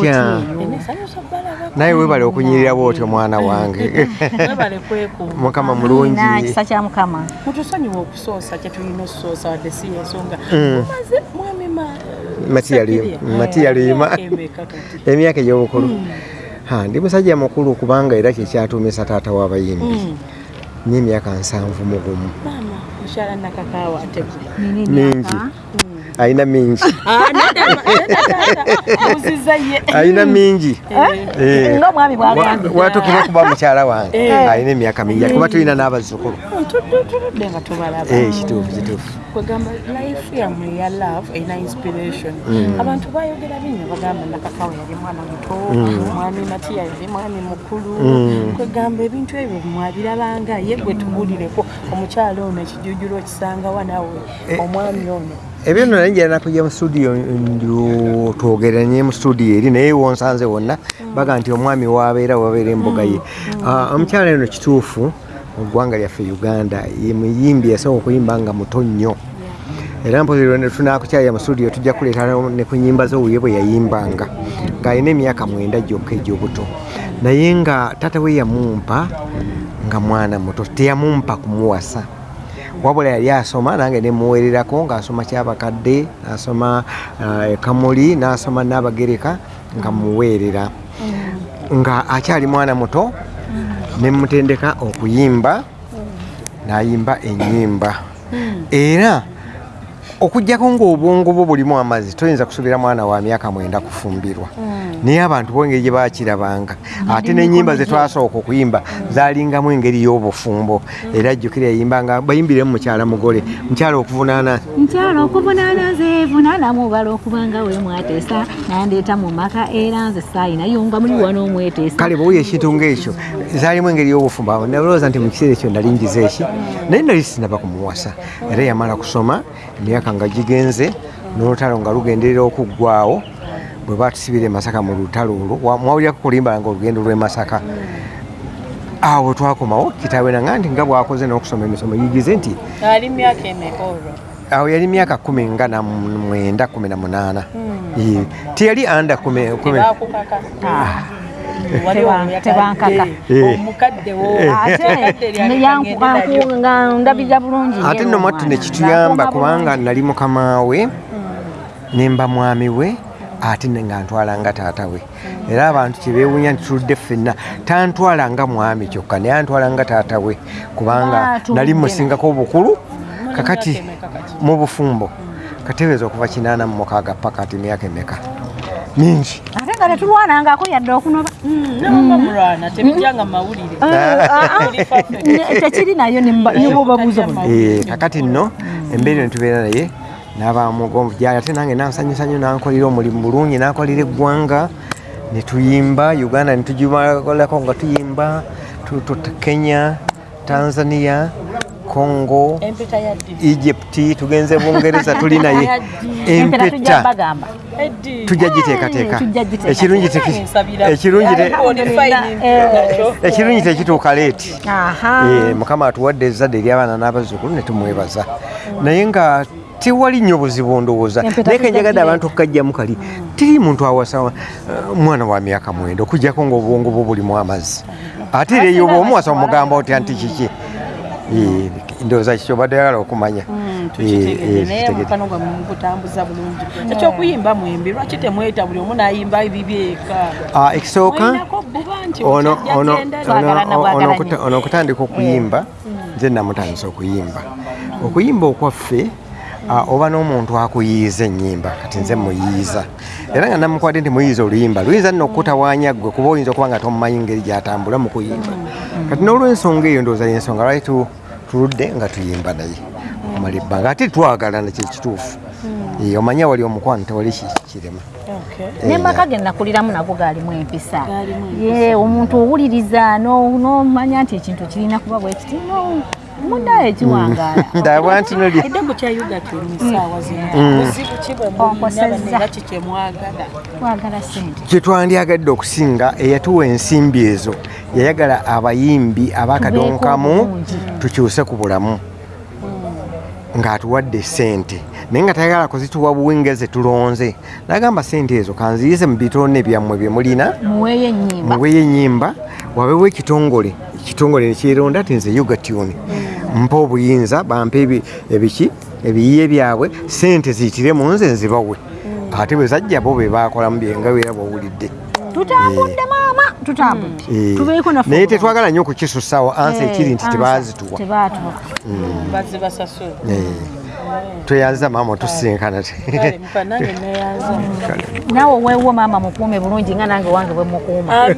otya naye webale okunyirira bwotyo mwana wange. Mukama mulungi. kisa kya mukama. Mutusonyiwa okusoosa kyetulina okusoosa wadde si yensonga Mm. maze mwami ma. Matiya Lima- Matiya Lima. emeka kati. Emyaka egy'obukulu. Ha, ndi musajja mukulu kubanga era kyekyatuumisa taata w'abayimbi Mm. n'emyaka nsanvu mu gumu. Mingi ayina mingi. Ye ayina mingi. Eh. watukira okuba mukyala wange. Eh. ayina emyaka mingi. Kuba tulina n'abazzukulu tudde nga tubalaba Eh, kituufu kituufu kwegamba life yammwe eya love erina inspiration. Abantu bayogera binyo bagamba nakakawa yali mwana muto mwami matiya yali mwami mukulu. Kwegamba ebintu ebyo mwabirabanga ye gwe tubulireko omukyala ono ekijujulo okisangawa nawe omwami ono ebyo nno naye njala nakujja mu studio twogeranye mu studio eri naye wonsanze wonna baga nti omwami wabeera wabeera embuga ye. Ah, omukyala eno kituufu mu ggwanga lyaffe uganda ye muyimbi yasooka okuyimba nga muto nnyo. Era mpozi tunakukyalira mu studio tujja kuleeta ne ku nyimba z'owuye bwe yayimbanga ng'alina emyaka mwenda gyokka egy'obuto. Naye nga tata we yamumpa nga mwana muto teyamumpa kumuwasa wabula yali asoma nange nemuwererako ng'asoma kyabakadde nasoma uh, ekamuli nasoma nabagereka nga muweerera nga akyali mwana muto nemutendeka okuyimba nayimba enyimba era okugjako ngaobwongo bwo bulimu amazzi toyinza kusuubira mwana wa myaka mwenda kufumbirwa. Naye abantu bo engeri gye bakirabanga ate n'enyimba zetwasooka okuyimba zalingamu engeri y'obufumbo. Era jjukira yayimbanga bayimbiremu mukyala mugole mukyala okuvunaana. Nkyala okuvunaana nze vunaana mubala okubanga we mwateesa nandeeta mu maka era nze saayinayo nga muli wano omweteesa kale bwewuya ekintu ngaekyo zaalimu engeri y'obufumbo. Awo nalowooza nti mu kiseera ekyo nali ngize eki? Naye nali sinaba kumuwasa era yamala kusoma emyaka nga gigenze n'olutalo nga lugenderera okuggwawo bwe batusibira e masaka mu lutalo olwo wa- mwawulirako kulimba nga olugendo lw'e masaka. Awo twakomawo kitaawe nanga nti nga bwakoze n'okusoma emisomo yigize nti ali myaka emeka olwo. Awo yali myaka kumi nga na mwenda kumi na munaana. Ee, teyali anda kumi tebankaka. Eh. omukadde wo. Ate neyanku- nga ndabirira bulungi ate nno mwattu nekituyamba Ng'akuuma kubanga nali mukama we nemba mwami we ate ne nga ntwala nga taata we. Era abantu kyebewunya nti tuludde ffenna tantwala nga mwami kyokka naye antwala nga taata we. Kubanga Ah, nali na. musingako obukulu kakati mu bufumbo. Kateebereza okuva kinaana mu mukaaga paka ati myaka emeka mingi. Ate nga tetulwanangako yadde okunoba. Nabanga mulwana tebijjanga mawulire. Tekiri nayo Eh, kakati nno embeera netubeera naye nabamugonvu gyali ate nange nansanyusa nnyo nankolera omulimu bulungi nakolera eggwanga netuyimba uganda netugikolako nga tuyimba tu- tu- kenya tanzania congo egypt tugenze bungereza tuli naye empeta tujja giteekateeka tujja giteeka. ekirungi Eh. tekituuka leeti. Aha. Eh, mukama atuwadde ezzadde ery'abaana n'abazzukulu ne tumwebaza. Naye nga tewali nnyo buzibu ndowooza naye kenjagadde abantu okukajjamu kali teri muntu awasa uh, mwana wa myaka mwenda okugjako ngaobwongo bwo bulimu amazzi. Ate era eyo bwomuwasa omugamba otya nti kiki? Eh, ndowooza kikyo obadde oyagala okumanya? Eh, eh, kitegedde. mukwano gwammwe mugutambuza bulungi. Ekyokuyimba mwembi lwaki temweta buli omu nayimba bibyeka Ah, ekisooka ono okutandika okuyimba nze namutandisa okuyimba. Okuyimba okwaffe ah, oba n'omuntu akuyiiza ennyimba kati nze muyiiza. Era nga namukwadde nti muyiiza oluyimba luyinza nno okukutawaanya ggwe kuba oyinza okuba nga tomumanyi ngeri gyatambula mu kuyimba. Kati n'olwensonga eyo ndowooza yensonga lwali tu- tuludde nga tuyimba naye. Okumala ebbanga ate twagalana kyekituufu Eh, omanya wali omukwano tewali ki- kirema. Okay. nemaka ge nakuliramu nago gaalimu empisa. Omuntu owuliriza no- nomanya nti ekintu kirina kuba bwe kiti no mundayo ekiwangaala ndabwa nti nolya eddago kyayuga tuli mu ssaawa zino. Buzibu ki bwe mulina Onkosezza. banera ki kyemwagala twagala sente kyetwandyagadde okusinga eyatuwa ensimbi ezo yayagala abayimbi abakadonkamu tukyuse ku bulamu. Ng'atuwadde sente naye nga tayagala kuzituwa buwinga zetulonze nagamba sente ezo kanziyize mu bitone byammwe bye mulina. Muweeyo ennyimba. Wabewo ekitongole. Ekitongole nekyeronda ti nze yugatuni mpa obuyinza bampe ebi- ebiki ebiyiye byabwe sente ziyitire mu nze nzibawe ate bwe zajja bo be bakolamu byenga era bwowulidde tutambudde maama tutambudde. Eh, naye tetwagala nnyo okukisusawo ansi Eh, ekiri nti ansa, tebazituwa. Eh, tweyanza maama otusinkana naawe weewo maama mukuume bulungi nga nange wange bwe mukuuma